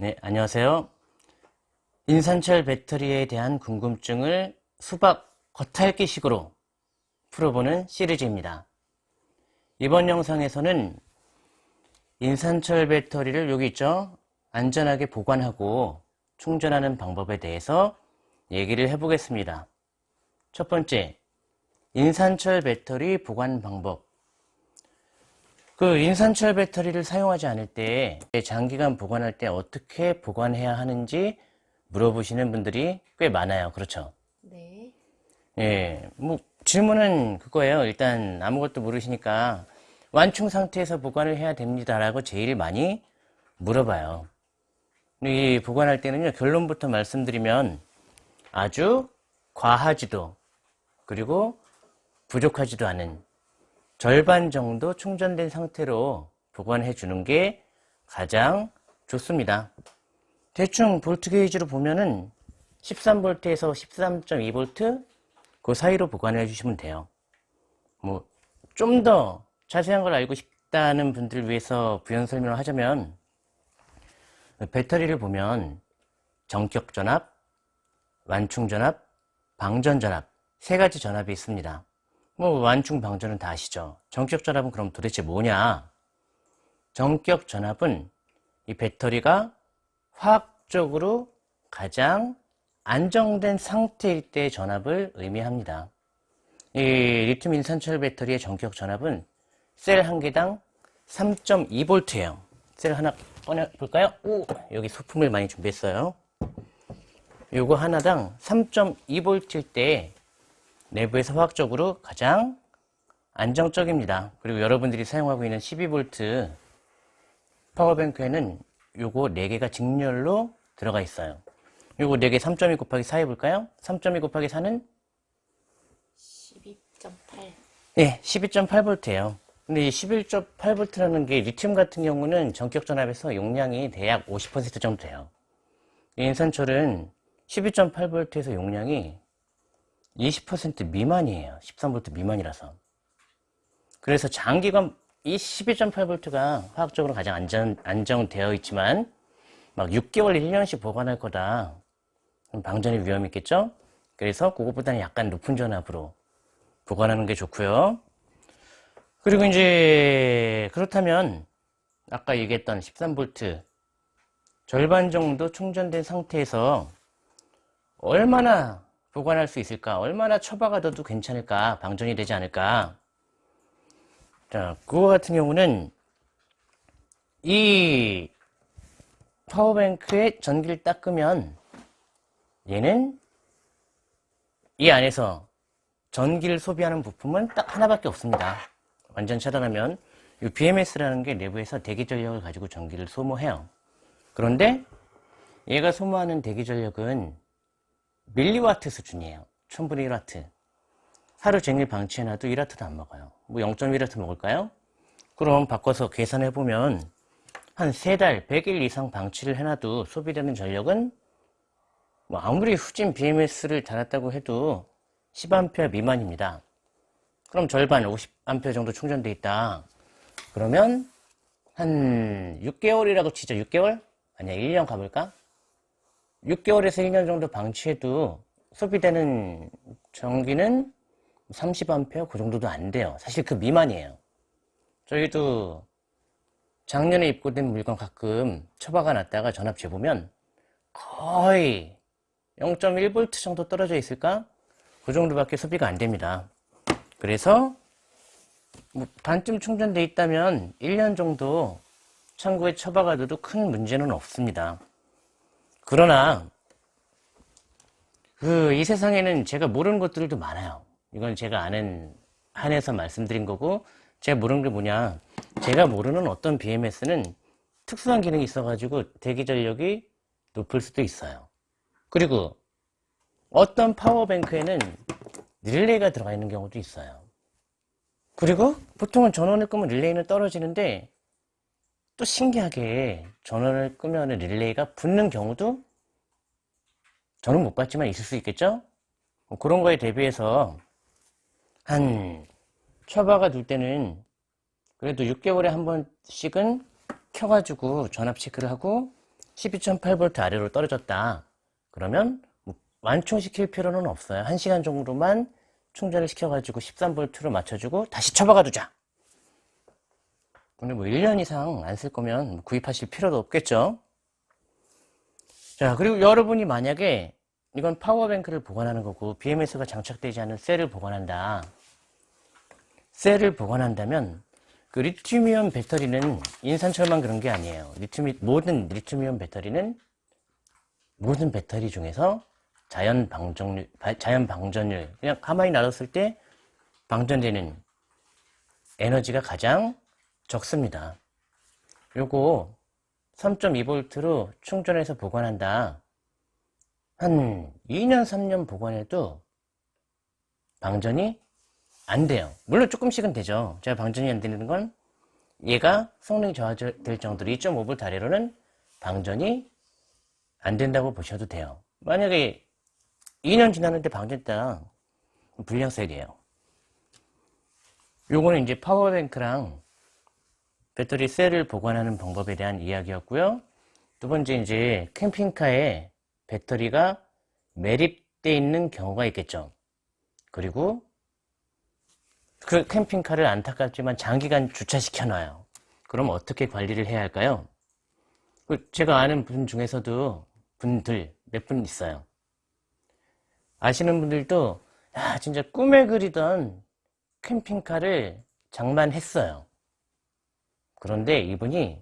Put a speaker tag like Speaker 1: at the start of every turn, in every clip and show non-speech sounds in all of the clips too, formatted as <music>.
Speaker 1: 네, 안녕하세요. 인산철 배터리에 대한 궁금증을 수박 겉핥기식으로 풀어보는 시리즈입니다. 이번 영상에서는 인산철 배터리를 여기 있죠? 안전하게 보관하고 충전하는 방법에 대해서 얘기를 해보겠습니다. 첫 번째, 인산철 배터리 보관 방법. 그 인산철 배터리를 사용하지 않을 때 장기간 보관할 때 어떻게 보관해야 하는지 물어보시는 분들이 꽤 많아요. 그렇죠?
Speaker 2: 네.
Speaker 1: 예, 뭐 질문은 그거예요. 일단 아무것도 모르시니까 완충 상태에서 보관을 해야 됩니다라고 제일 많이 물어봐요. 이 보관할 때는요 결론부터 말씀드리면 아주 과하지도 그리고 부족하지도 않은 절반 정도 충전된 상태로 보관해 주는 게 가장 좋습니다. 대충 볼트 게이지로 보면은 13V에서 13.2V 그 사이로 보관해 주시면 돼요. 뭐 좀 더 자세한 걸 알고 싶다는 분들 위해서 부연 설명을 하자면 배터리를 보면 정격 전압, 완충 전압, 방전 전압 세 가지 전압이 있습니다. 뭐 완충 방전은 다 아시죠? 정격 전압은 그럼 도대체 뭐냐? 정격 전압은 이 배터리가 화학적으로 가장 안정된 상태일 때 전압을 의미합니다. 이 리튬 인산철 배터리의 정격 전압은 셀 한 개당 3.2V예요. 셀 하나 꺼내 볼까요? 오, 여기 소품을 많이 준비했어요. 요거 하나당 3.2V일 때 내부에서 화학적으로 가장 안정적입니다. 그리고 여러분들이 사용하고 있는 12V 파워뱅크에는 요거 4개가 직렬로 들어가 있어요. 요거 4개 3.2 곱하기 4 해볼까요? 3.2 곱하기 4는?
Speaker 2: 12.8.
Speaker 1: 예, 12.8V예요. 근데 이 11.8V라는 게 리튬 같은 경우는 전격 전압에서 용량이 대략 50% 정도 돼요. 인산철은 12.8V에서 용량이 20% 미만이에요. 13V 미만이라서. 그래서 장기간 이 12.8V가 화학적으로 가장 안전, 안정되어 있지만 막 6개월, 1년씩 보관할 거다. 방전의 위험이 있겠죠? 그래서 그것보다는 약간 높은 전압으로 보관하는 게 좋고요. 그리고 이제 그렇다면 아까 얘기했던 13V 절반 정도 충전된 상태에서 얼마나 보관할 수 있을까? 얼마나 처박아 둬도 괜찮을까? 방전이 되지 않을까? 자, 그거 같은 경우는 이 파워뱅크에 전기를 딱 끄면 얘는 이 안에서 전기를 소비하는 부품은 딱 하나밖에 없습니다. 완전 차단하면 이 BMS라는 게 내부에서 대기 전력을 가지고 전기를 소모해요. 그런데 얘가 소모하는 대기 전력은 밀리와트 수준이에요. 1000분의 1와트. 하루 종일 방치해놔도 1와트도 안 먹어요. 뭐 0.1와트 먹을까요? 그럼 바꿔서 계산해보면 한 3달, 100일 이상 방치를 해놔도 소비되는 전력은 뭐 아무리 후진 BMS를 달았다고 해도 10A 미만입니다. 그럼 절반 50A 정도 충전돼 있다. 그러면 한 6개월이라고 치죠. 6개월? 아니야 1년 가볼까? 6개월에서 1년 정도 방치해도 소비되는 전기는 30A 그 정도도 안 돼요. 사실 그 미만이에요. 저희도 작년에 입고된 물건 가끔 처박아 놨다가 전압 재보면 거의 0.1V 정도 떨어져 있을까? 그 정도밖에 소비가 안 됩니다. 그래서 뭐 반쯤 충전돼 있다면 1년 정도 창고에 처박아둬도 큰 문제는 없습니다. 그러나 그 이 세상에는 제가 모르는 것들도 많아요. 이건 제가 아는 한해서 말씀드린 거고 제가 모르는 게 뭐냐 제가 모르는 어떤 BMS는 특수한 기능이 있어가지고 대기 전력이 높을 수도 있어요. 그리고 어떤 파워뱅크에는 릴레이가 들어가 있는 경우도 있어요. 그리고 보통은 전원을 끄면 릴레이는 떨어지는데 또 신기하게 전원을 끄면 릴레이가 붙는 경우도 저는 못 봤지만 있을 수 있겠죠? 뭐 그런 거에 대비해서 한 처박아 둘 때는 그래도 6개월에 한 번씩은 켜가지고 전압 체크를 하고 12.8V 아래로 떨어졌다. 그러면 뭐 완충시킬 필요는 없어요. 1시간 정도만 충전을 시켜가지고 13V로 맞춰주고 다시 처박아 두자. 근데 뭐 1년 이상 안 쓸 거면 뭐 구입하실 필요도 없겠죠. 자, 그리고 여러분이 만약에 이건 파워뱅크를 보관하는 거고 BMS가 장착되지 않은 셀을 보관한다. 셀을 보관한다면 그 리튬이온 배터리는 인산철만 그런 게 아니에요. 리튬이, 모든 리튬이온 배터리는 모든 배터리 중에서 자연 방전율, 자연 방전율, 그냥 가만히 놔뒀을 때 방전되는 에너지가 가장 적습니다. 요거 3.2V로 충전해서 보관한다. 한 2년, 3년 보관해도 방전이 안 돼요. 물론 조금씩은 되죠. 제가 방전이 안 되는 건 얘가 성능이 저하될 정도로 2.5V 아래로는 방전이 안 된다고 보셔도 돼요. 만약에 2년 지났는데 방전했다. 불량셀이에요. 요거는 이제 파워뱅크랑 배터리 셀을 보관하는 방법에 대한 이야기였고요. 두 번째 이제 캠핑카에 배터리가 매립되어 있는 경우가 있겠죠. 그리고 그 캠핑카를 안타깝지만 장기간 주차시켜 놔요. 그럼 어떻게 관리를 해야 할까요? 그 제가 아는 분 중에서도 분들 몇 분 있어요. 아시는 분들도 야 진짜 꿈에 그리던 캠핑카를 장만했어요. 그런데 이분이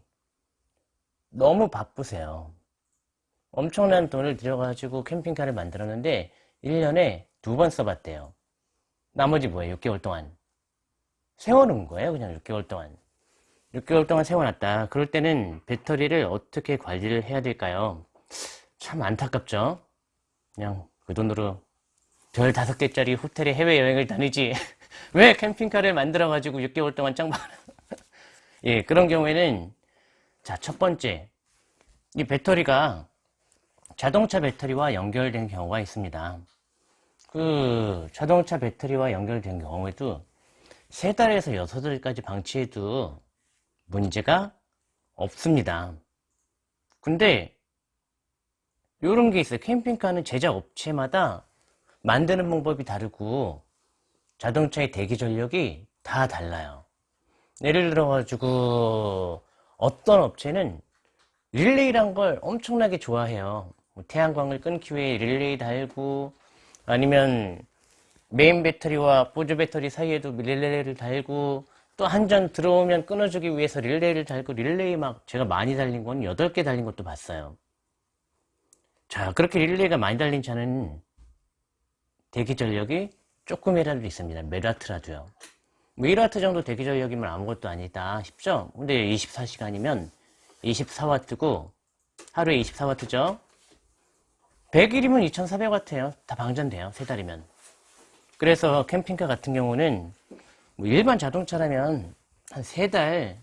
Speaker 1: 너무 바쁘세요. 엄청난 돈을 들여가지고 캠핑카를 만들었는데 1년에 두 번 써봤대요. 나머지 뭐예요? 6개월 동안. 세워놓은 거예요. 그냥 6개월 동안. 6개월 동안 세워놨다. 그럴 때는 배터리를 어떻게 관리를 해야 될까요? 참 안타깝죠? 그냥 그 돈으로 별 다섯 개짜리 호텔에 해외여행을 다니지. <laughs> 왜 캠핑카를 만들어가지고 6개월 동안 짱박 예, 그런 경우에는 자, 첫 번째. 이 배터리가 자동차 배터리와 연결된 경우가 있습니다. 그 자동차 배터리와 연결된 경우에도 세 달에서 여섯 달까지 방치해도 문제가 없습니다. 근데 이런 게 있어요. 캠핑카는 제작 업체마다 만드는 방법이 다르고 자동차의 대기 전력이 다 달라요. 예를 들어 가지고 어떤 업체는 릴레이란 걸 엄청나게 좋아해요. 뭐 태양광을 끊기 위해 릴레이 달고 아니면 메인 배터리와 보조 배터리 사이에도 릴레이를 달고 또 한 전 들어오면 끊어주기 위해서 릴레이를 달고 릴레이 막 제가 많이 달린 건 8개 달린 것도 봤어요. 자 그렇게 릴레이가 많이 달린 차는 대기 전력이 조금이라도 있습니다. 몇 와트라도요. 뭐 1와트 정도 대기 전력이면 아무것도 아니다 싶죠? 근데 24시간이면 24와트고 하루에 24와트죠? 100일이면 2400와트예요. 다 방전돼요. 세 달이면. 그래서 캠핑카 같은 경우는 뭐 일반 자동차라면 한 세 달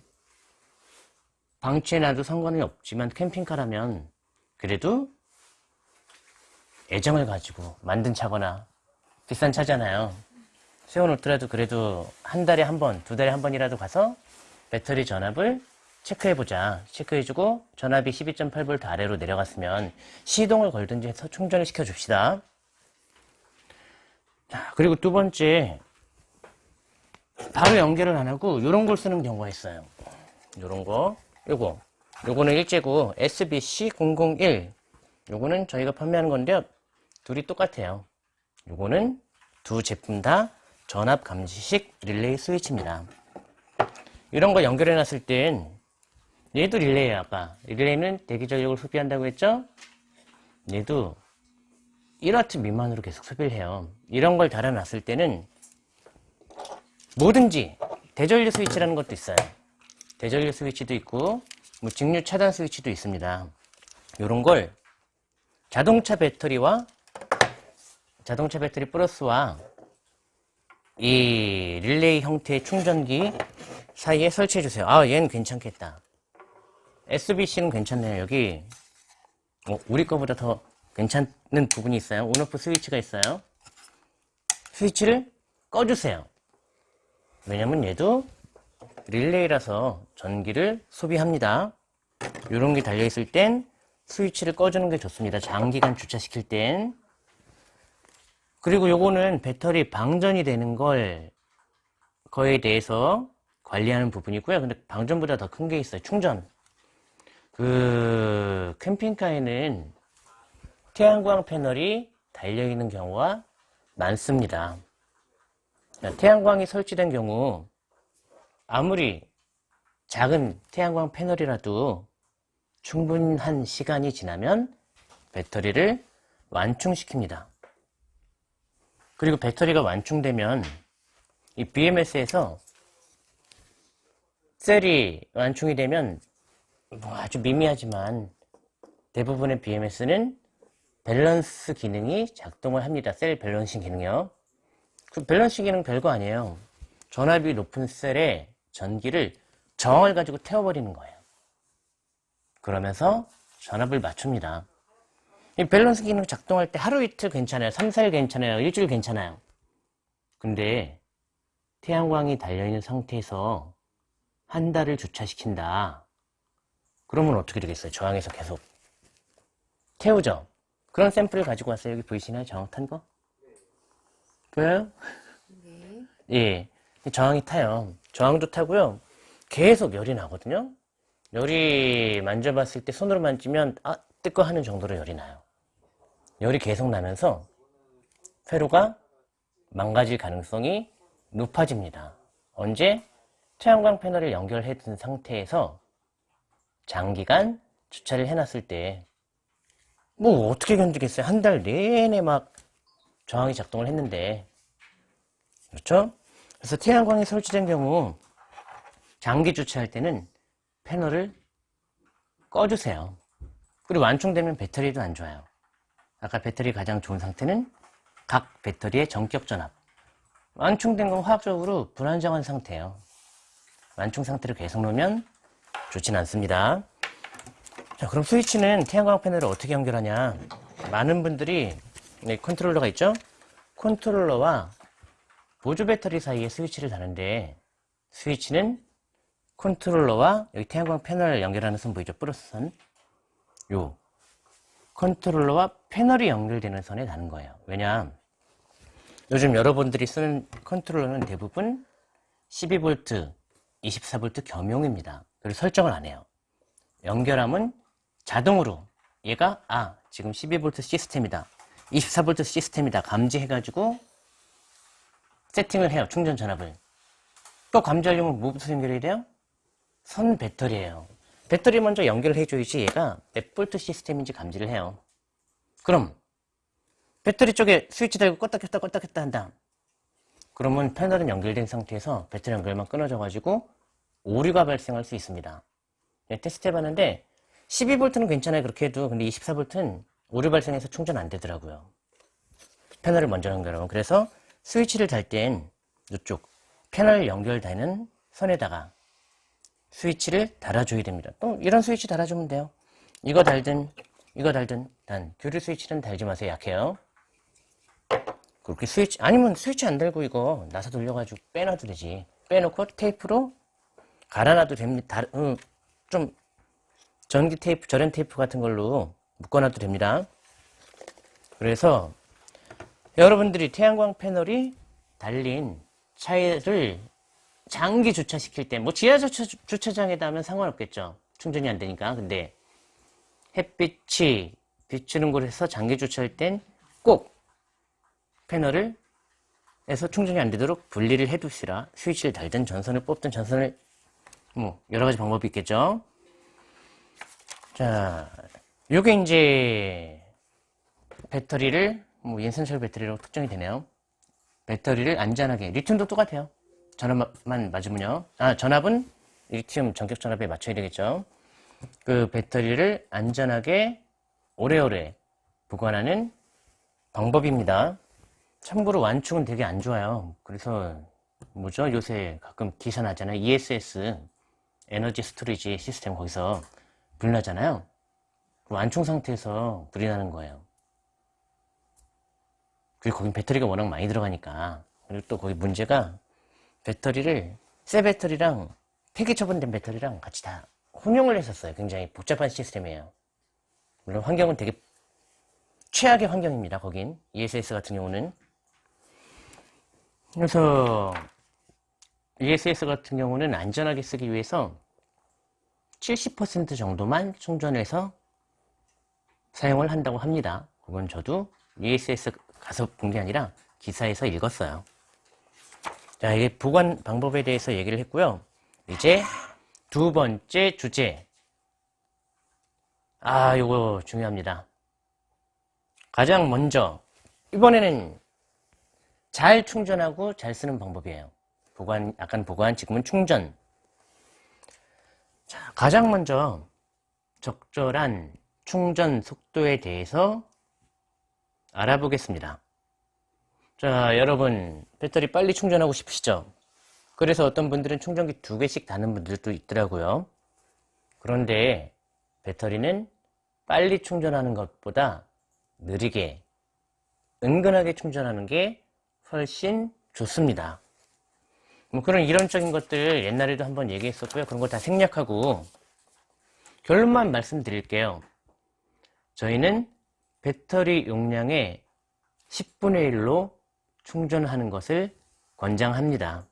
Speaker 1: 방치해놔도 상관이 없지만 캠핑카라면 그래도 애정을 가지고 만든 차거나 비싼 차잖아요. 세워놓더라도 그래도 한 달에 한 번, 두 달에 한 번이라도 가서 배터리 전압을 체크해보자. 체크해주고 전압이 12.8V 아래로 내려갔으면 시동을 걸든지 해서 충전을 시켜줍시다. 자, 그리고 두 번째, 바로 연결을 안 하고 이런 걸 쓰는 경우가 있어요. 이런 거, 요거. 요거는 일제고 SBC001. 요거는 저희가 판매하는 건데요. 둘이 똑같아요. 요거는 두 제품 다 전압 감지식 릴레이 스위치입니다. 이런 거 연결해 놨을 땐 얘도 릴레이야 아까 릴레이는 대기 전력을 소비한다고 했죠? 얘도 1W 미만으로 계속 소비를 해요. 이런 걸 달아놨을 때는 뭐든지 대전류 스위치라는 것도 있어요. 대전류 스위치도 있고 뭐 직류 차단 스위치도 있습니다. 이런 걸 자동차 배터리와 자동차 배터리 플러스와 이 릴레이 형태의 충전기 사이에 설치해 주세요. 아, 얘는 괜찮겠다. SBC는 괜찮네요. 여기 어, 우리 거보다 더 괜찮은 부분이 있어요. 온오프 스위치가 있어요. 스위치를 꺼주세요. 왜냐면 얘도 릴레이라서 전기를 소비합니다. 이런 게 달려있을 땐 스위치를 꺼주는 게 좋습니다. 장기간 주차시킬 땐. 그리고 요거는 배터리 방전이 되는 걸 거에 대해서 관리하는 부분이고요. 근데 방전보다 더 큰 게 있어요. 충전. 그 캠핑카에는 태양광 패널이 달려있는 경우가 많습니다. 태양광이 설치된 경우 아무리 작은 태양광 패널이라도 충분한 시간이 지나면 배터리를 완충시킵니다. 그리고 배터리가 완충되면 이 BMS에서 셀이 완충이 되면 뭐 아주 미미하지만 대부분의 BMS는 밸런스 기능이 작동을 합니다. cell balancing 기능이요. 그 밸런스 기능 별거 아니에요. 전압이 높은 셀에 전기를 저항을 가지고 태워버리는 거예요. 그러면서 전압을 맞춥니다. 이 밸런스 기능 작동할 때 하루 이틀 괜찮아요. 3, 4일 괜찮아요. 일주일 괜찮아요. 근데 태양광이 달려있는 상태에서 한 달을 주차시킨다. 그러면 어떻게 되겠어요? 저항에서 계속 태우죠. 그런 샘플을 가지고 왔어요. 여기 보이시나요? 저항 탄 거? 보여요? 예. 저항이 타요. 저항도 타고요. 계속 열이 나거든요. 열이 만져봤을 때 손으로 만지면 아 뜨거 하는 정도로 열이 나요. 열이 계속 나면서 회로가 망가질 가능성이 높아집니다. 언제? 태양광 패널을 연결해 둔 상태에서 장기간 주차를 해놨을 때 뭐 어떻게 견디겠어요? 한 달 내내 막 저항이 작동을 했는데 그렇죠? 그래서 태양광이 설치된 경우 장기 주차할 때는 패널을 꺼주세요. 그리고 완충되면 배터리도 안 좋아요. 아까 배터리 가장 좋은 상태는 각 배터리의 전격 전압. 완충된 건 화학적으로 불안정한 상태예요. 완충 상태를 계속 놓으면 좋진 않습니다. 자, 그럼 스위치는 태양광 패널을 어떻게 연결하냐? 많은 분들이 네, 컨트롤러가 있죠? 컨트롤러와 보조 배터리 사이에 스위치를 다는데 스위치는 컨트롤러와 여기 태양광 패널 연결하는 선 보이죠? 플러스 선. 요 컨트롤러와 패널이 연결되는 선에 다는 거예요. 왜냐? 요즘 여러분들이 쓰는 컨트롤러는 대부분 12V, 24V 겸용입니다. 그리고 설정을 안 해요. 연결함은 자동으로 얘가 아 지금 12V 시스템이다. 24V 시스템이다. 감지해가지고 세팅을 해요. 충전 전압을. 또 감지하려면 뭐부터 연결해야 돼요? 선 배터리예요. 배터리 먼저 연결을 해줘야지 얘가 몇 볼트 시스템인지 감지를 해요. 그럼 배터리 쪽에 스위치 달고 껐다 켰다 껐다 켰다 한다. 그러면 패널은 연결된 상태에서 배터리 연결만 끊어져 가지고 오류가 발생할 수 있습니다. 네, 테스트 해봤는데 12V는 괜찮아요 그렇게 해도 근데 24V는 오류 발생해서 충전 안 되더라고요. 패널을 먼저 연결하면 그래서 스위치를 달 땐 이쪽 패널 연결되는 선에다가 스위치를 달아줘야 됩니다. 또 이런 스위치 달아주면 돼요. 이거 달든 이거 달든 단 교류 스위치는 달지 마세요. 약해요. 그렇게 스위치 아니면 스위치 안 달고 이거 나사 돌려가지고 빼놔도 되지. 빼놓고 테이프로 갈아놔도 됩니다. 다, 음, 좀 전기 테이프, 절연 테이프 같은 걸로 묶어놔도 됩니다. 그래서 여러분들이 태양광 패널이 달린 차를 장기 주차시킬 때, 뭐 지하 주차, 주차장에다 하면 상관없겠죠. 충전이 안 되니까. 근데 햇빛이 비추는 곳에서 장기 주차할 땐 꼭 패널을 에서 충전이 안 되도록 분리를 해 두시라 스위치를 달든 전선을 뽑든 전선을 뭐 여러 가지 방법이 있겠죠. 자, 요게 이제 배터리를 뭐 인산철 배터리로 특정이 되네요. 배터리를 안전하게 리튬도 똑같아요. 전압만 맞으면요. 아, 전압은 리튬 전격 전압에 맞춰야 되겠죠. 그 배터리를 안전하게 오래오래 보관하는 방법입니다. 참고로 완충은 되게 안 좋아요. 그래서 뭐죠? 요새 가끔 기사 나잖아요. ESS 에너지 스토리지 시스템 거기서 불 나잖아요. 완충 상태에서 불이 나는 거예요. 그리고 거긴 배터리가 워낙 많이 들어가니까 그리고 또 거기 문제가 배터리를 새 배터리랑 폐기 처분된 배터리랑 같이 다 혼용을 했었어요. 굉장히 복잡한 시스템이에요. 물론 환경은 되게 최악의 환경입니다. 거긴 ESS 같은 경우는 그래서 ESS 같은 경우는 안전하게 쓰기 위해서 70% 정도만 충전해서 사용을 한다고 합니다. 그건 저도 ESS 가서 본 게 아니라 기사에서 읽었어요. 자, 이게 보관 방법에 대해서 얘기를 했고요. 이제 두 번째 주제. 아, 요거 중요합니다. 가장 먼저 이번에는 잘 충전하고 잘 쓰는 방법이에요. 보관, 약간 보관, 지금은 충전. 자, 가장 먼저 적절한 충전 속도에 대해서 알아보겠습니다. 자, 여러분, 배터리 빨리 충전하고 싶으시죠? 그래서 어떤 분들은 충전기 두 개씩 다는 분들도 있더라고요. 그런데 배터리는 빨리 충전하는 것보다 느리게, 은근하게 충전하는 게 훨씬 좋습니다. 뭐 그런 이론적인 것들 옛날에도 한번 얘기했었고요. 그런 거 다 생략하고 결론만 말씀드릴게요. 저희는 배터리 용량의 10분의 1로 충전하는 것을 권장합니다.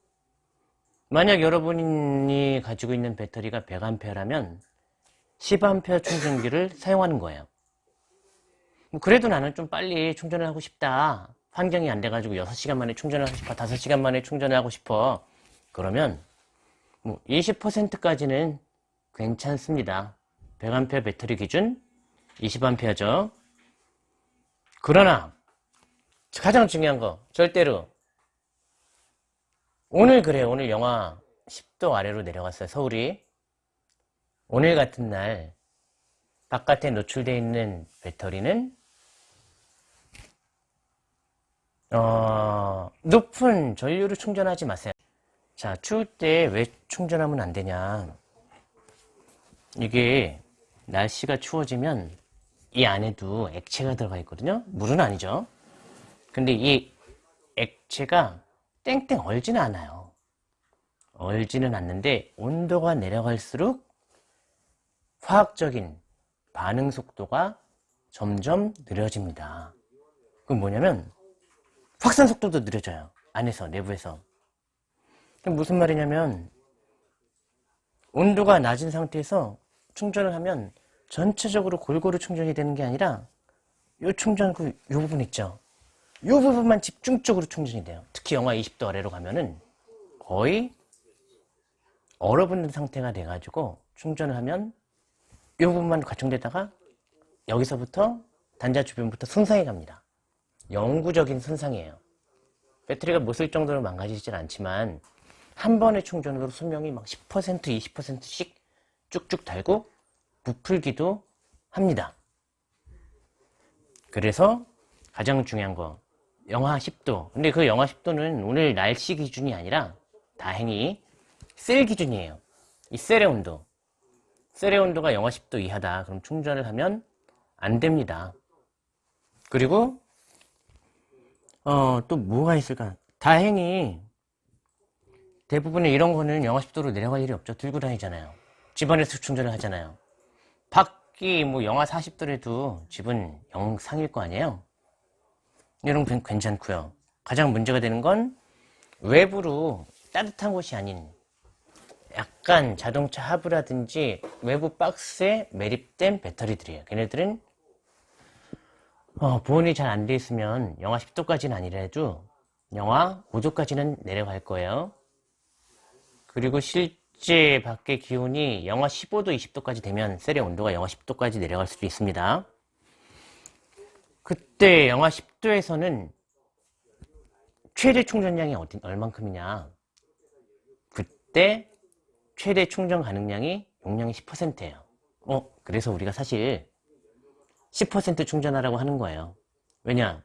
Speaker 1: 만약 여러분이 가지고 있는 배터리가 100A라면 10A 충전기를 사용하는 거예요. 뭐 그래도 나는 좀 빨리 충전을 하고 싶다. 환경이 안 돼가지고 6시간 만에 충전을 하고 싶어. 5시간 만에 충전을 하고 싶어. 그러면 뭐 20%까지는 괜찮습니다. 100A 배터리 기준 20A죠. 그러나 가장 중요한 거 절대로 오늘 그래요. 오늘 영하 10도 아래로 내려갔어요. 서울이. 오늘 같은 날 바깥에 노출되어 있는 배터리는 어, 높은 전류를 충전하지 마세요. 자, 추울 때 왜 충전하면 안 되냐. 이게 날씨가 추워지면 이 안에도 액체가 들어가 있거든요. 물은 아니죠. 근데 이 액체가 땡땡 얼지는 않아요. 얼지는 않는데 온도가 내려갈수록 화학적인 반응 속도가 점점 느려집니다. 그건 뭐냐면 확산 속도도 느려져요. 안에서, 내부에서. 무슨 말이냐면 온도가 낮은 상태에서 충전을 하면 전체적으로 골고루 충전이 되는 게 아니라 이 충전 그, 요 부분 있죠. 이 부분만 집중적으로 충전이 돼요. 특히 영하 20도 아래로 가면은 거의 얼어붙는 상태가 돼가지고 충전을 하면 이 부분만 과충되다가 여기서부터 단자 주변부터 손상해 갑니다. 영구적인 손상이에요. 배터리가 못 쓸 정도로 망가지진 않지만 한 번의 충전으로 수명이 막 10% 20%씩 쭉쭉 달고 부풀기도 합니다. 그래서 가장 중요한 거 영하 10도. 근데 그 영하 10도는 오늘 날씨 기준이 아니라 다행히 셀 기준이에요. 이 셀의 온도. 셀의 온도가 영하 10도 이하다. 그럼 충전을 하면 안 됩니다. 그리고 어, 또 뭐가 있을까? 다행히 대부분의 이런 거는 영하 10도로 내려갈 일이 없죠. 들고 다니잖아요. 집안에서 충전을 하잖아요. 밖이 뭐 영하 40도래도 집은 영상일 거 아니에요 이런 건 괜찮고요. 가장 문제가 되는 건 외부로 따뜻한 곳이 아닌 약간 자동차 하부라든지 외부 박스에 매립된 배터리들이에요. 걔네들은 어, 보온이 잘 안 돼 있으면 영하 10도까지는 아니라도 영하 5도까지는 내려갈 거예요. 그리고 실제 밖의 기온이 영하 15도, 20도까지 되면 셀의 온도가 영하 10도까지 내려갈 수도 있습니다. 그때 영하 10도에서는 최대 충전량이 어디, 얼만큼이냐? 그때 최대 충전 가능량이 용량이 10%예요. 어 그래서 우리가 사실 10% 충전하라고 하는 거예요. 왜냐?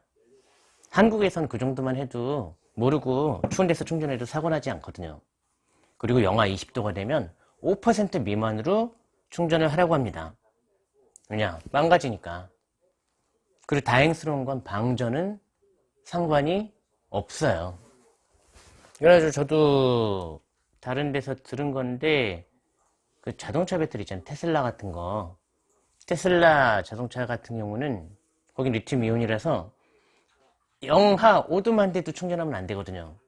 Speaker 1: 한국에선 그 정도만 해도 모르고 추운 데서 충전해도 사고 나지 않거든요. 그리고 영하 20도가 되면 5% 미만으로 충전을 하라고 합니다. 왜냐? 망가지니까 그리고 다행스러운 건 방전은 상관이 없어요. 그래가지고 저도 다른 데서 들은 건데 그 자동차 배터리 있잖아요. 테슬라 같은 거 테슬라 자동차 같은 경우는 거긴 리튬 이온이라서 영하 5도만 돼도 충전하면 안 되거든요.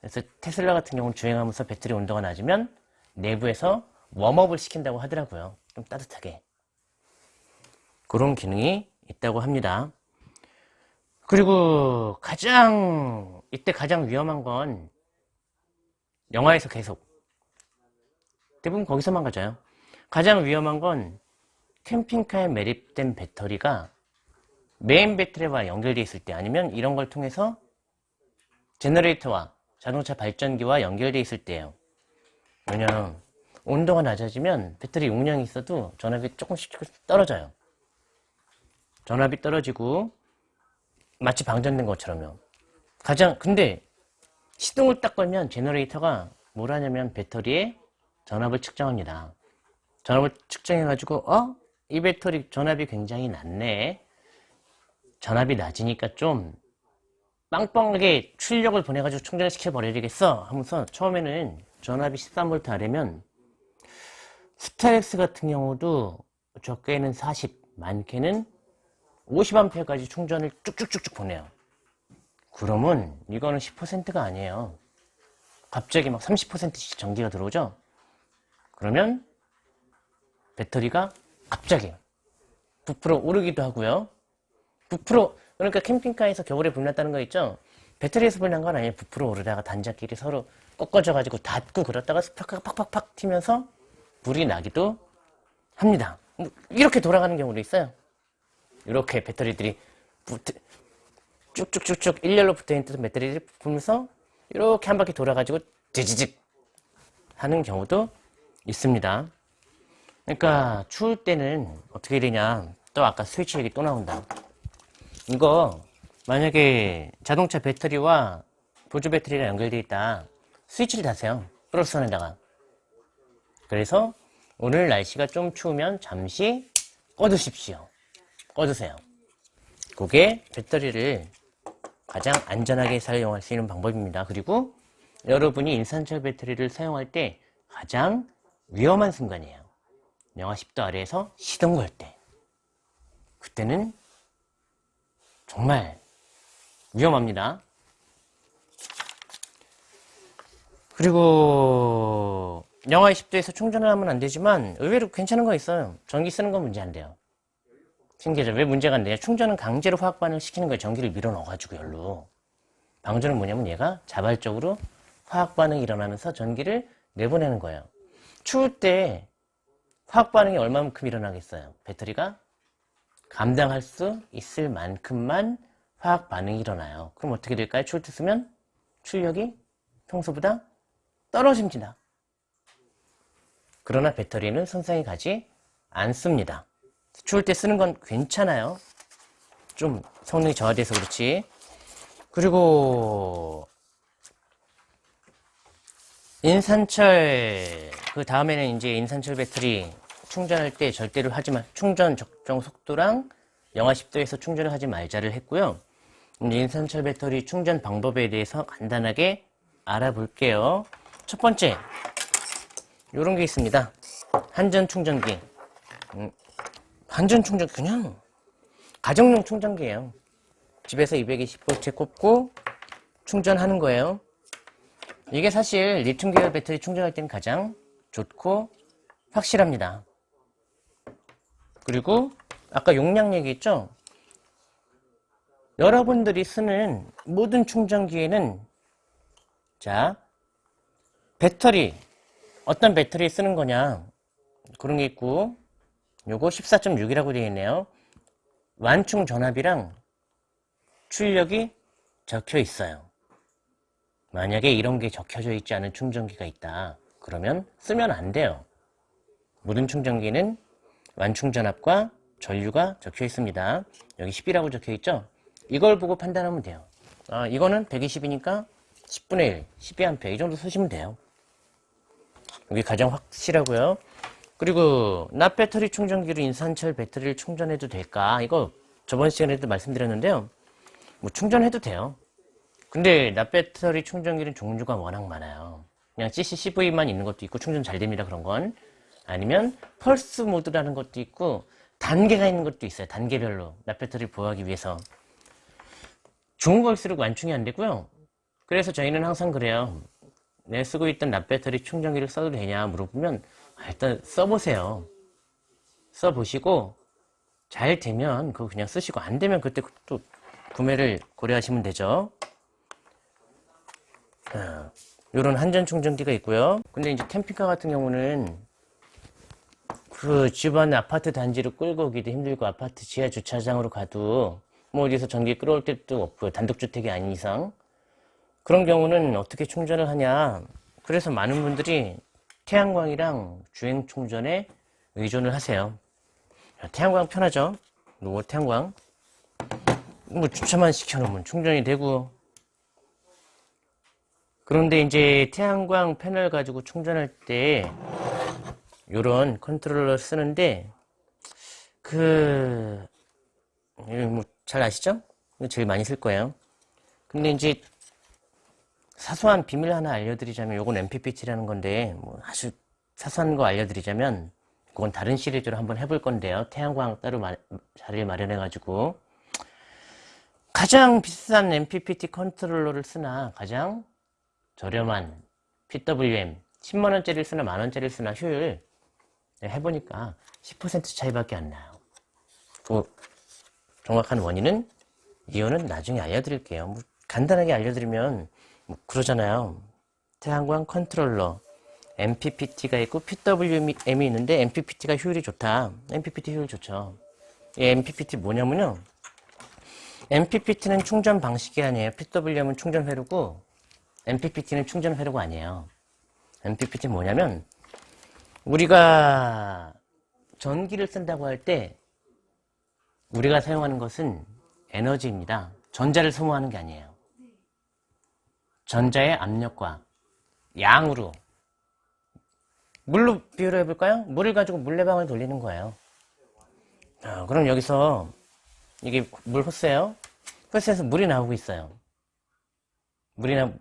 Speaker 1: 그래서 테슬라 같은 경우는 주행하면서 배터리 온도가 낮으면 내부에서 웜업을 시킨다고 하더라고요. 좀 따뜻하게. 그런 기능이 있다고 합니다. 그리고 가장 이때 가장 위험한 건 영화에서 계속 대부분 거기서만 가져요. 가장 위험한 건 캠핑카에 매립된 배터리가 메인 배터리와 연결되어 있을 때 아니면 이런 걸 통해서 제너레이터와 자동차 발전기와 연결되어 있을 때예요. 왜냐면 온도가 낮아지면 배터리 용량이 있어도 전압이 조금씩 조금씩 떨어져요. 전압이 떨어지고 마치 방전된 것처럼요. 가장 근데 시동을 딱 걸면 제너레이터가 뭘 하냐면 배터리에 전압을 측정합니다. 전압을 측정해가지고 어? 이 배터리 전압이 굉장히 낮네. 전압이 낮으니까 좀 빵빵하게 출력을 보내가지고 충전을 시켜버려야겠어 하면서 처음에는 전압이 13V 아래면 스타렉스 같은 경우도 적게는 40, 많게는 50A까지 충전을 쭉쭉쭉쭉 보내요. 그러면 이거는 10%가 아니에요. 갑자기 막 30%씩 전기가 들어오죠? 그러면 배터리가 갑자기 부풀어 오르기도 하고요. 부풀어 그러니까 캠핑카에서 겨울에 불났다는 거 있죠? 배터리에서 불난 건 아니에요. 부풀어 오르다가 단자끼리 서로 꺾어져 가지고 닿고 그러다가 스파크가 팍팍팍 튀면서 불이 나기도 합니다. 이렇게 돌아가는 경우도 있어요. 이렇게 배터리들이 붙, 쭉쭉쭉쭉 일렬로 붙어있는 배터리들이 붙으면서 이렇게 한 바퀴 돌아가지고 지지직 하는 경우도 있습니다. 그러니까 추울 때는 어떻게 되냐 또 아까 스위치 얘기 또 나온다. 이거 만약에 자동차 배터리와 보조 배터리가 연결되어 있다. 스위치를 다세요. 플러스선에다가. 그래서 오늘 날씨가 좀 추우면 잠시 꺼두십시오. 꺼두세요. 그게 배터리를 가장 안전하게 사용할 수 있는 방법입니다. 그리고 여러분이 인산철 배터리를 사용할 때 가장 위험한 순간이에요. 영하 10도 아래에서 시동 걸 때. 그때는 정말 위험합니다. 그리고 영하 20도에서 충전을 하면 안 되지만 의외로 괜찮은 거 있어요. 전기 쓰는 건 문제 안 돼요. 신기하죠? 왜 문제가 안 돼요? 충전은 강제로 화학 반응을 시키는 거예요. 전기를 밀어 넣어가지고 열로. 방전은 뭐냐면 얘가 자발적으로 화학 반응이 일어나면서 전기를 내보내는 거예요. 추울 때 화학 반응이 얼마만큼 일어나겠어요? 배터리가 감당할 수 있을 만큼만 화학 반응이 일어나요. 그럼 어떻게 될까요? 추울 때 쓰면 출력이 평소보다 떨어집니다. 그러나 배터리는 손상이 가지 않습니다. 추울 때 쓰는 건 괜찮아요. 좀 성능이 저하돼서 그렇지. 그리고 인산철 그 다음에는 이제 인산철 배터리 충전할 때 절대로 하지 마 충전 적정 속도랑 영하 10도에서 충전을 하지 말자를 했고요. 인산철 배터리 충전 방법에 대해서 간단하게 알아볼게요. 첫 번째 이런 게 있습니다. 한전 충전기 음, 한전 충전 그냥 가정용 충전기예요. 집에서 220V 꼽고 충전하는 거예요. 이게 사실 리튬 계열 배터리 충전할 때는 가장 좋고 확실합니다. 그리고 아까 용량 얘기했죠? 여러분들이 쓰는 모든 충전기에는 자 배터리 어떤 배터리 쓰는 거냐 그런 게 있고 요거 14.6이라고 되어 있네요. 완충 전압이랑 출력이 적혀 있어요. 만약에 이런 게 적혀져 있지 않은 충전기가 있다. 그러면 쓰면 안 돼요. 모든 충전기는 완충 전압과 전류가 적혀 있습니다. 여기 10이라고 적혀 있죠? 이걸 보고 판단하면 돼요. 아, 이거는 120이니까 10분의 1, 12A 이 정도 쓰시면 돼요. 여기 가장 확실하고요. 그리고 납 배터리 충전기로 인산철 배터리를 충전해도 될까? 이거 저번 시간에도 말씀드렸는데요. 뭐 충전해도 돼요. 근데 납 배터리 충전기는 종류가 워낙 많아요. 그냥 CCCV만 있는 것도 있고 충전 잘 됩니다. 그런 건. 아니면 펄스 모드라는 것도 있고 단계가 있는 것도 있어요. 단계별로 납 배터리를 보호하기 위해서. 좋은 걸수록 완충이 안 되고요. 그래서 저희는 항상 그래요. 내 쓰고 있던 납 배터리 충전기를 써도 되냐 물어보면 아, 일단 써보세요. 써보시고 잘 되면 그거 그냥 쓰시고 안 되면 그때 또 구매를 고려하시면 되죠. 이런 한전 충전기가 있고요. 근데 이제 캠핑카 같은 경우는 그 집안 아파트 단지로 끌고 오기도 힘들고 아파트 지하 주차장으로 가도 뭐 어디서 전기 끌어올 때도 없고요. 단독주택이 아닌 이상. 그런 경우는 어떻게 충전을 하냐. 그래서 많은 분들이 태양광이랑 주행 충전에 의존을 하세요. 태양광 편하죠? 노 태양광. 뭐 주차만 시켜놓으면 충전이 되고. 그런데 이제 태양광 패널 가지고 충전할 때 요런 컨트롤러 쓰는데 그 뭐 잘 아시죠? 제일 많이 쓸 거예요. 근데 이제 사소한 비밀 하나 알려드리자면 요건 MPPT라는 건데 뭐 아주 사소한 거 알려드리자면 그건 다른 시리즈로 한번 해볼 건데요. 태양광 따로 마, 자리를 마련해 가지고 가장 비싼 MPPT 컨트롤러를 쓰나 가장 저렴한 PWM 10만원짜리를 쓰나 만원짜리를 쓰나 효율 해보니까 10% 차이밖에 안 나요. 그 정확한 원인은 이유는 나중에 알려드릴게요. 뭐 간단하게 알려드리면 뭐 그러잖아요. 태양광 컨트롤러 MPPT가 있고 PWM이 있는데 MPPT가 효율이 좋다. MPPT 효율 좋죠. 이 MPPT 뭐냐면요. MPPT는 충전 방식이 아니에요. PWM은 충전 회로고 MPPT는 충전 회로가 아니에요. MPPT 뭐냐면 우리가 전기를 쓴다고 할 때 우리가 사용하는 것은 에너지입니다. 전자를 소모하는 게 아니에요. 전자의 압력과 양으로 물로 비유를 해볼까요? 물을 가지고 물레방을 돌리는 거예요. 아, 그럼 여기서 이게 물 호스예요. 호스에서 물이 나오고 있어요. 물이 나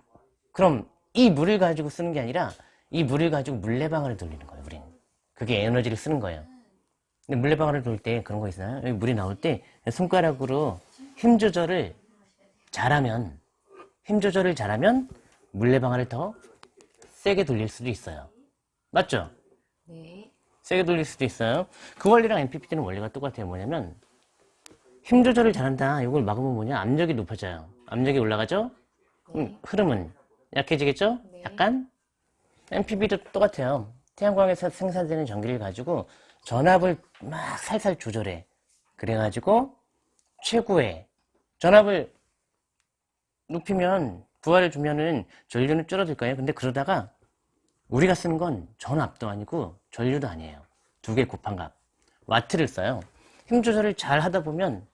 Speaker 1: 그럼 이 물을 가지고 쓰는 게 아니라 이 물을 가지고 물레방아를 돌리는 거예요, 우리는. 그게 에너지를 쓰는 거예요. 근데 물레방아를 돌때 그런 거 있어요. 여기 물이 나올 때 손가락으로 힘 조절을 잘하면, 힘 조절을 잘하면 물레방아를 더 세게 돌릴 수도 있어요. 맞죠?
Speaker 2: 네.
Speaker 1: 세게 돌릴 수도 있어요. 그 원리랑 MPPT는 원리가 똑같아요. 뭐냐면, 힘 조절을 잘한다. 이걸 막으면 뭐냐? 압력이 높아져요. 압력이 올라가죠? 그럼 흐름은 약해지겠죠?
Speaker 2: 네.
Speaker 1: 약간? MPP도 똑같아요. 태양광에서 생산되는 전기를 가지고 전압을 막 살살 조절해. 그래가지고 최고의 전압을 높이면 부하를 주면은 전류는 줄어들 거예요. 근데 그러다가 우리가 쓰는 건 전압도 아니고 전류도 아니에요. 두 개 곱한 값. 와트를 써요. 힘 조절을 잘 하다 보면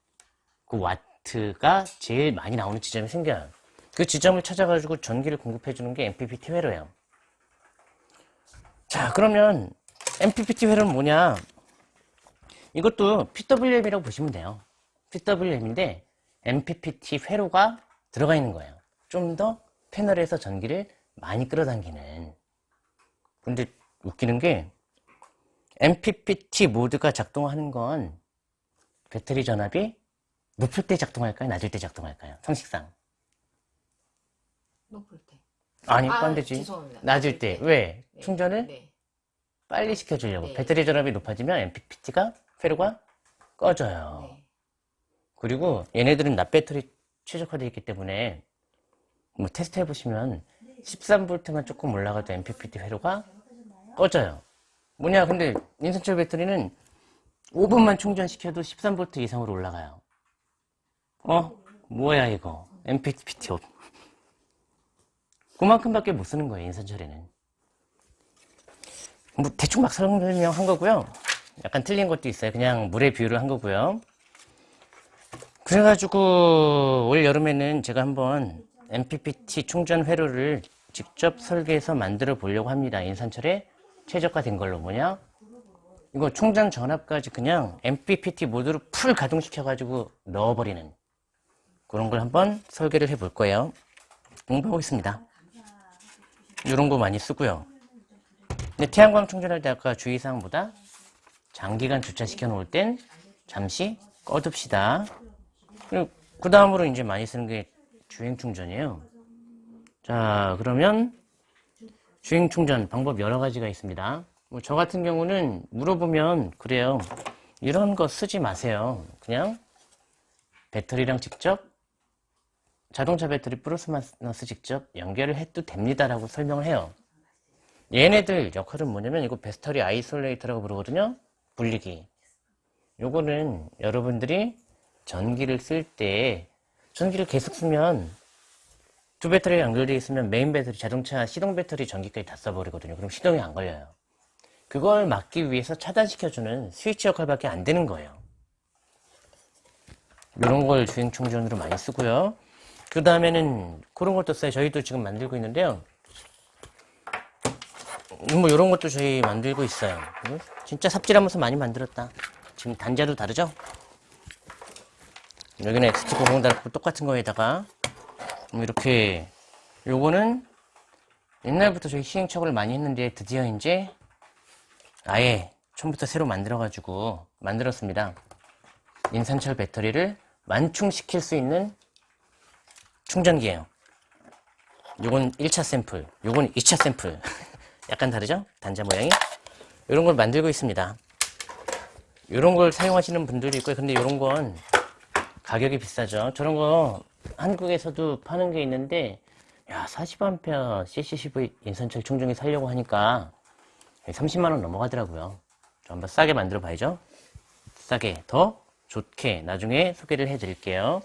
Speaker 1: 그 와트가 제일 많이 나오는 지점이 생겨요. 그 지점을 찾아가지고 전기를 공급해 주는 게 MPPT 회로예요. 자, 그러면 MPPT 회로는 뭐냐? 이것도 PWM이라고 보시면 돼요. PWM인데 MPPT 회로가 들어가 있는 거예요. 좀 더 패널에서 전기를 많이 끌어당기는. 근데 웃기는 게 MPPT 모드가 작동하는 건 배터리 전압이 높을 때 작동할까요? 낮을 때 작동할까요? 상식상.
Speaker 2: 높을 때.
Speaker 1: 아니,
Speaker 2: 아,
Speaker 1: 딴 데지.
Speaker 2: 죄송합니다.
Speaker 1: 낮을
Speaker 2: 낮을
Speaker 1: 때.
Speaker 2: 때.
Speaker 1: 왜?
Speaker 2: 네.
Speaker 1: 충전을
Speaker 2: 네.
Speaker 1: 빨리 시켜주려고.
Speaker 2: 네.
Speaker 1: 배터리 전압이 높아지면 MPPT가, 회로가 꺼져요.
Speaker 2: 네.
Speaker 1: 그리고 얘네들은 납배터리 최적화되어 있기 때문에 뭐 테스트 해보시면 13V만 조금 올라가도 MPPT 회로가 꺼져요. 뭐냐, 근데 인산철 배터리는 5분만 충전시켜도 13V 이상으로 올라가요. 어? 뭐야, 이거. MPPT 없. 그만큼밖에 못 쓰는 거예요, 인산철에는. 뭐, 대충 막 설명한 거고요. 약간 틀린 것도 있어요. 그냥 물의 비율을 한 거고요. 그래가지고 올 여름에는 제가 한번 MPPT 충전 회로를 직접 설계해서 만들어 보려고 합니다. 인산철에 최적화된 걸로 뭐냐? 이거 충전 전압까지 그냥 MPPT 모드로 풀 가동시켜가지고 넣어버리는 그런 걸 한번 설계를 해볼 거예요. 공부하고 있습니다. 이런 거 많이 쓰고요. 근데 태양광 충전할 때 아까 주의사항보다 장기간 주차시켜 놓을 땐 잠시 꺼둡시다. 그 다음으로 이제 많이 쓰는 게 주행 충전이에요. 자, 그러면 주행 충전 방법 여러 가지가 있습니다. 뭐 저 같은 경우는 물어보면 그래요. 이런 거 쓰지 마세요. 그냥 배터리랑 직접 자동차 배터리 플러스 마이너스 직접 연결을 해도 됩니다라고 설명을 해요. 얘네들 역할은 뭐냐면 이거 배터리 isolator라고 부르거든요. 분리기. 요거는 여러분들이 전기를 쓸 때 전기를 계속 쓰면 두 배터리가 연결되어 있으면 메인 배터리 자동차 시동 배터리 전기까지 다 써버리거든요. 그럼 시동이 안 걸려요. 그걸 막기 위해서 차단시켜주는 스위치 역할밖에 안 되는 거예요. 이런 걸 주행 충전으로 많이 쓰고요. 그 다음에는 그런 것도 써요. 저희도 지금 만들고 있는데요. 뭐 이런 것도 저희 만들고 있어요. 진짜 삽질하면서 많이 만들었다. 지금 단자도 다르죠? 여기는 XT90 달고 똑같은 거에다가 뭐 이렇게 요거는 옛날부터 저희 시행착오를 많이 했는데 드디어 이제 아예 처음부터 새로 만들어 가지고 만들었습니다. 인산철 배터리를 완충시킬 수 있는 충전기예요. 요건 1차 샘플, 요건 2차 샘플. <laughs> 약간 다르죠? 단자 모양이. 이런 걸 만들고 있습니다. 이런 걸 사용하시는 분들이 있고요. 근데 이런 건 가격이 비싸죠. 저런 거 한국에서도 파는 게 있는데 야 40A CCCV 인산철 충전기 살려고 하니까 30만원 넘어가더라고요. 저 한번 싸게 만들어 봐야죠. 싸게 더 좋게 나중에 소개를 해 드릴게요.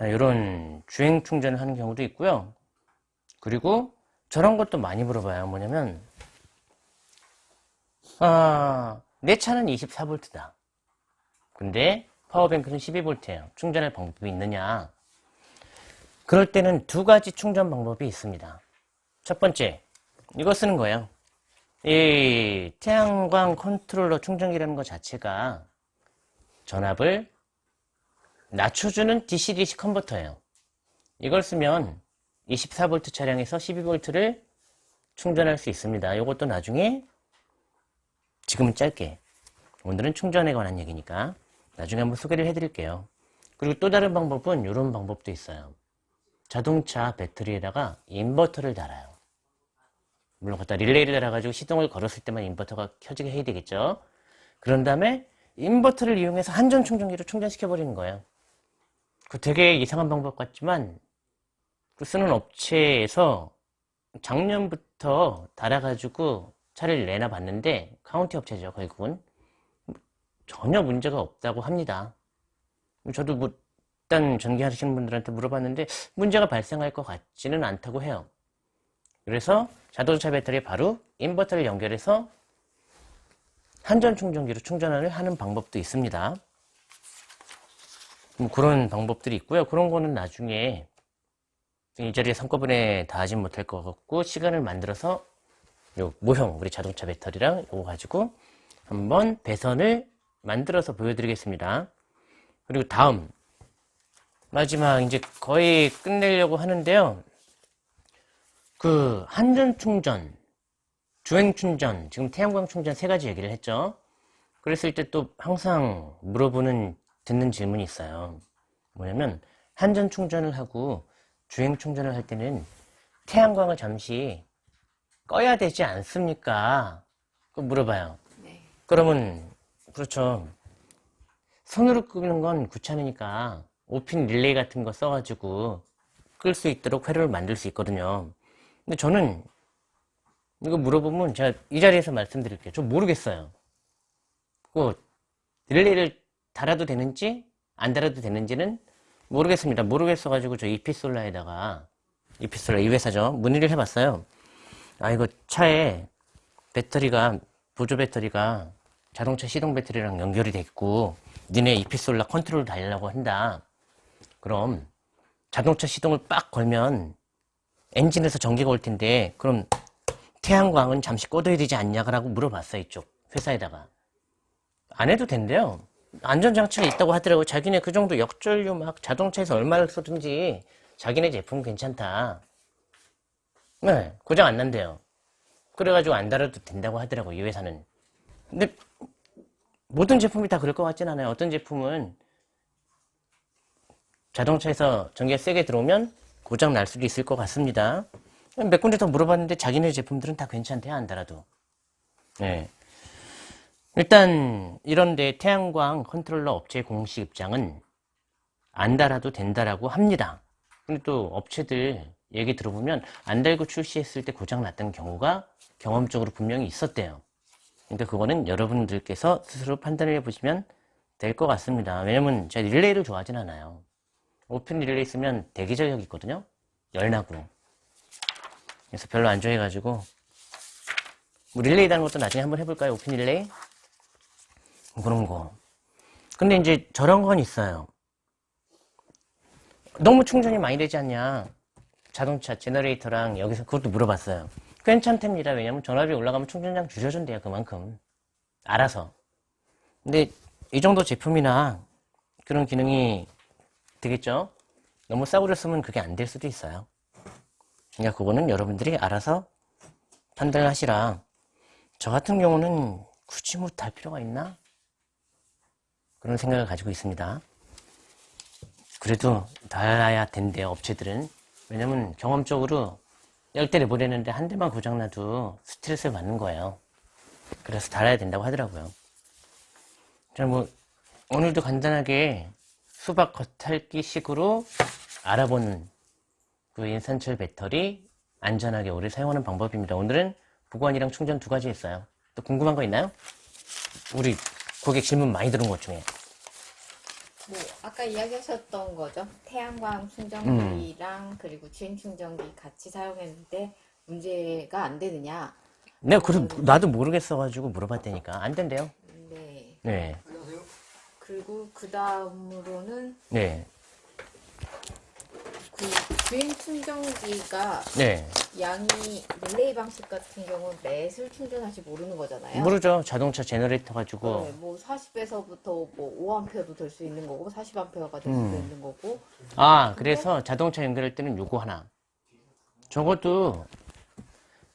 Speaker 1: 이런 주행 충전을 하는 경우도 있고요. 그리고 저런 것도 많이 물어봐요. 뭐냐면 아, 내 차는 24V다. 근데 power bank는 12V예요. 충전할 방법이 있느냐? 그럴 때는 두 가지 충전 방법이 있습니다. 첫 번째, 이거 쓰는 거예요. 이 태양광 컨트롤러 충전기라는 것 자체가 전압을 낮춰주는 DC-DC 컨버터예요. 이걸 쓰면 24V 차량에서 12V를 충전할 수 있습니다. 이것도 나중에 지금은 짧게 오늘은 충전에 관한 얘기니까 나중에 한번 소개를 해드릴게요. 그리고 또 다른 방법은 이런 방법도 있어요. 자동차 배터리에다가 인버터를 달아요. 물론 갖다 릴레이를 달아가지고 시동을 걸었을 때만 인버터가 켜지게 해야 되겠죠. 그런 다음에 인버터를 이용해서 한전 충전기로 충전시켜 버리는 거예요. 그 되게 이상한 방법 같지만 그 쓰는 업체에서 작년부터 달아가지고 차를 내놔 봤는데 카운티 업체죠 결국은 전혀 문제가 없다고 합니다. 저도 뭐 일단 전기하시는 분들한테 물어봤는데 문제가 발생할 것 같지는 않다고 해요. 그래서 자동차 배터리에 바로 인버터를 연결해서 한전 충전기로 충전을 하는 방법도 있습니다. 뭐 그런 방법들이 있고요. 그런 거는 나중에 이 자리에 한꺼번에 다 하진 못할 것 같고 시간을 만들어서 요 모형 우리 자동차 배터리랑 이거 가지고 한번 배선을 만들어서 보여드리겠습니다. 그리고 다음 마지막 이제 거의 끝내려고 하는데요. 그 한전 충전, 주행 충전, 지금 태양광 충전 세 가지 얘기를 했죠. 그랬을 때 또 항상 물어보는 듣는 질문이 있어요. 뭐냐면 한전 충전을 하고 주행 충전을 할 때는 태양광을 잠시 꺼야 되지 않습니까? 그 물어봐요.
Speaker 2: 네.
Speaker 1: 그러면 그렇죠. 손으로 끄는 건 귀찮으니까 오핀 릴레이 같은 거 써가지고 끌 수 있도록 회로를 만들 수 있거든요. 근데 저는 이거 물어보면 제가 이 자리에서 말씀드릴게요. 저 모르겠어요. 그 릴레이를 달아도 되는지 안 달아도 되는지는 모르겠습니다. 모르겠어가지고 저 EPsolar에다가 EPsolar 이 회사죠. 문의를 해봤어요. 아 이거 차에 배터리가 보조 배터리가 자동차 시동 배터리랑 연결이 돼 있고 니네 EPsolar 컨트롤 달려고 한다. 그럼 자동차 시동을 빡 걸면 엔진에서 전기가 올 텐데 그럼 태양광은 잠시 꺼둬야 되지 않냐라고 물어봤어요 이쪽 회사에다가. 안 해도 된대요. 안전장치가 있다고 하더라고요 자기네 그 정도 역전류 막 자동차에서 얼마를 쓰든지 자기네 제품 괜찮다. 네, 고장 안 난대요. 그래가지고 안 달아도 된다고 하더라고, 이 회사는. 근데, 모든 제품이 다 그럴 것 같진 않아요. 어떤 제품은 자동차에서 전기가 세게 들어오면 고장 날 수도 있을 것 같습니다. 몇 군데 더 물어봤는데 자기네 제품들은 다 괜찮대요, 안 달아도. 네. 일단 이런데 태양광 컨트롤러 업체 공식 입장은 안 달아도 된다라고 합니다. 근데 또 업체들 얘기 들어보면 안 달고 출시했을 때 고장 났던 경우가 경험적으로 분명히 있었대요. 그러니까 그거는 여러분들께서 스스로 판단을 해보시면 될 것 같습니다. 왜냐면 제가 릴레이를 좋아하진 않아요. 오픈 릴레이 쓰면 대기전력 있거든요. 열나고. 그래서 별로 안 좋아해가지고 뭐 릴레이 다는 것도 나중에 한번 해볼까요? 오픈 릴레이? 그런 거. 근데 이제 저런 건 있어요. 너무 충전이 많이 되지 않냐? 자동차 generator랑 여기서 그것도 물어봤어요. 괜찮답니다. 왜냐면 전압이 올라가면 충전량 줄여준대요. 그만큼. 알아서. 근데 이 정도 제품이나 그런 기능이 되겠죠? 너무 싸구려 쓰면 그게 안 될 수도 있어요. 그러니까 그거는 여러분들이 알아서 판단을 하시라. 저 같은 경우는 굳이 뭐달 필요가 있나? 그런 생각을 가지고 있습니다. 그래도 달아야 된대요, 업체들은. 왜냐면 경험적으로 열 대를 보내는데 한 대만 고장나도 스트레스를 받는 거예요. 그래서 달아야 된다고 하더라고요. 자, 뭐, 오늘도 간단하게 수박 겉핥기 식으로 알아보는 그 인산철 배터리 안전하게 오래 사용하는 방법입니다. 오늘은 보관이랑 충전 두 가지 했어요. 또 궁금한 거 있나요? 우리 고객 질문 많이 들은 것 중에.
Speaker 2: 뭐 아까 이야기하셨던 거죠. 태양광 충전기랑 그리고 주행 충전기 같이 사용했는데 문제가 안 되느냐.
Speaker 1: 내가 그래, 나도 모르겠어가지고 물어봤다니까. 안 된대요.
Speaker 2: 네.
Speaker 1: 네.
Speaker 2: 그리고 그 다음으로는
Speaker 1: 네.
Speaker 2: 그 주행 충전기가
Speaker 1: 네.
Speaker 2: 양이 릴레이 방식 같은 경우는 몇을 충전할지 모르는 거잖아요.
Speaker 1: 모르죠. 자동차 generator 가지고.
Speaker 2: 네, 뭐 40에서부터 뭐 5A도 될 수 있는 거고 40A가 될 수도
Speaker 1: 음.
Speaker 2: 있는 거고
Speaker 1: 아, 그래서 자동차 연결할 때는 요거 하나. 적어도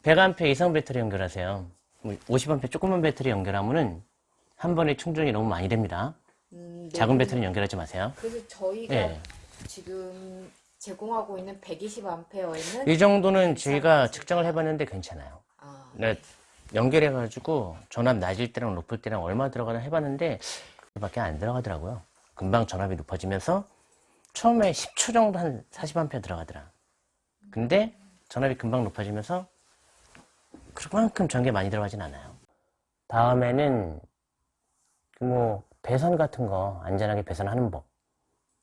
Speaker 1: 100A 이상 배터리 연결하세요. 50A 조그만 배터리 연결하면은 한 번에 충전이 너무 많이 됩니다.
Speaker 2: 음, 네,
Speaker 1: 작은 배터리 연결하지 마세요.
Speaker 2: 그래서 저희가
Speaker 1: 네.
Speaker 2: 지금 제공하고 있는 120A에는
Speaker 1: 이 정도는 저희가 측정을 해봤는데 괜찮아요.
Speaker 2: 아,
Speaker 1: 네, 연결해가지고 전압 낮을 때랑 높을 때랑 얼마 들어가나 해봤는데 밖에 안 들어가더라고요. 금방 전압이 높아지면서 처음에 10초 정도 한 40A 들어가더라. 근데 전압이 금방 높아지면서 그만큼 전기 많이 들어가진 않아요. 다음에는 그뭐 배선 같은 거 안전하게 배선하는 법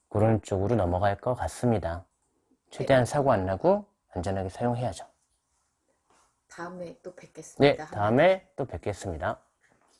Speaker 1: 그런 쪽으로 넘어갈 것 같습니다. 최대한 사고 안 나고 안전하게 사용해야죠.
Speaker 2: 다음에 또
Speaker 1: 네,
Speaker 2: 뵙겠습니다.
Speaker 1: 다음에 또 뵙겠습니다.